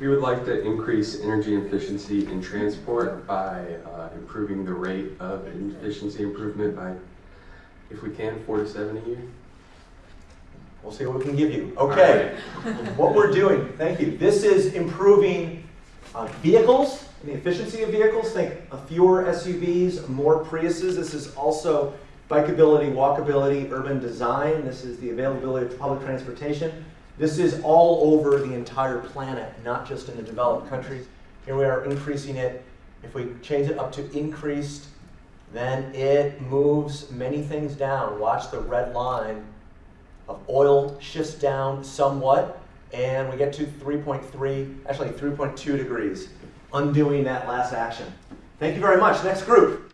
We would like to increase energy efficiency in transport by uh, improving the rate of efficiency improvement by, if we can, four to seven a year. We'll see what we can give you. Okay, what we're doing, thank you. This is improving uh, vehicles, and the efficiency of vehicles. Think fewer SUVs, more Priuses. This is also bikeability, walkability, urban design. This is the availability of public transportation. This is all over the entire planet, not just in the developed countries. Here we are increasing it. If we change it up to increased, then it moves many things down. Watch the red line of oil shifts down somewhat, and we get to 3.3, actually 3.2 degrees, undoing that last action. Thank you very much. Next group.